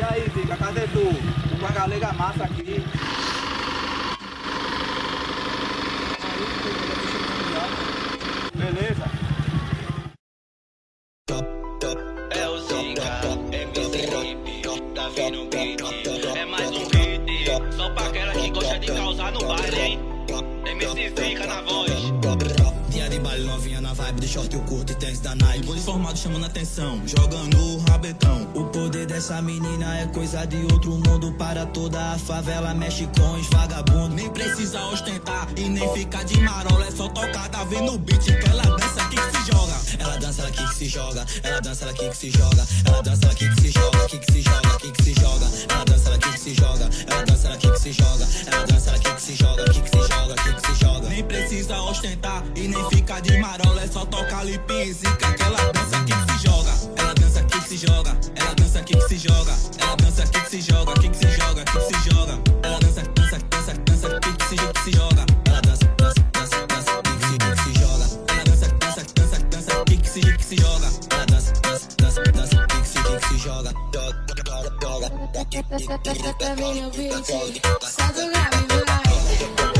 E aí, Viga, cadê tu? Tô com a galega massa aqui. Beleza? É o Zica, é MC Hip, tá vindo beat. É mais um beat, só pra aquela que gosta de causar no baile, hein? MC Zica na voz. Novinha na vibe de short e o curto e tênis da Nike Bonde formado chamando atenção, jogando o rabetão O poder dessa menina é coisa de outro mundo Para toda a favela, mexe com os vagabundos Nem precisa ostentar e nem ficar de marola É só tocada, vem no beat que ela dança aqui que se joga Ela dança, ela aqui que se joga Ela dança, ela aqui que se joga Ela dança, ela aqui que se joga, aqui que se joga, aqui que se joga Ela dança, ela aqui que se joga Ela dança, ela aqui que se joga Ela dança, ela aqui que se joga, aqui que se joga, Nem precisa ostentar e nem ficar de marola É só tocar e que ela dança que se joga Ela dança que se joga Ela dança que se joga Ela dança que se joga, que se joga, que se joga Ela dança, dança, dança, dança que se, que se joga Ela dança, dança, dança, dança que se, que se joga Ela dança, dança, dança, dança que se, que se joga Ela dança, dança, dança, dança que se, joga Joga, joga, joga Também no beat, só do grave vai Dia de baile novinha na vibe de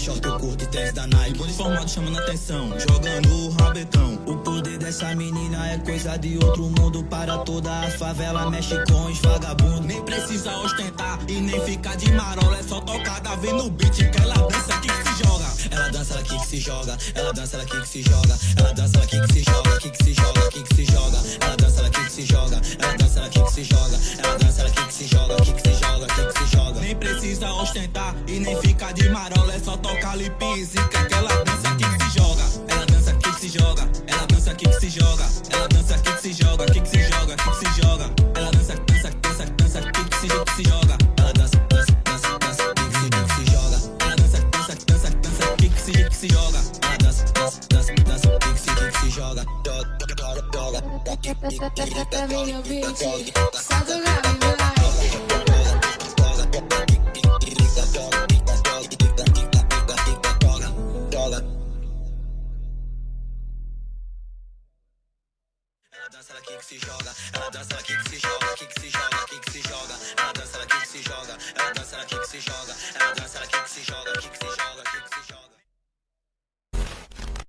short curto e tênis da Nike Bonde formado chamando atenção, jogando o rabetão O poder dessa menina é coisa de outro mundo Para toda a favela, mexe com os vagabundos Nem precisa ostentar e nem ficar de marola É só tocada, vem no beat que ela dança aqui que se joga. Ela dança, ela que se joga. Ela dança, ela que se joga. Ela dança, ela que se joga, que se joga, que se joga Ela dança, ela que se joga e nem ficar de marola É só tocar lip e que ela dança que se joga Ela dança que se joga Ela dança que se joga Ela dança que se joga, que se joga, que se joga Ela dança, dança, dança, dança que se, que se joga Ela dança, dança, dança, dança que se, que se joga Ela dança, dança, dança, dança que se, que se joga Ela dança, dança, dança, dança que se, joga Joga, joga, joga grave que se joga, ela dança, ela que se joga, que se joga, que se joga. Ela dança, ela que se joga, ela dança, ela que se joga, ela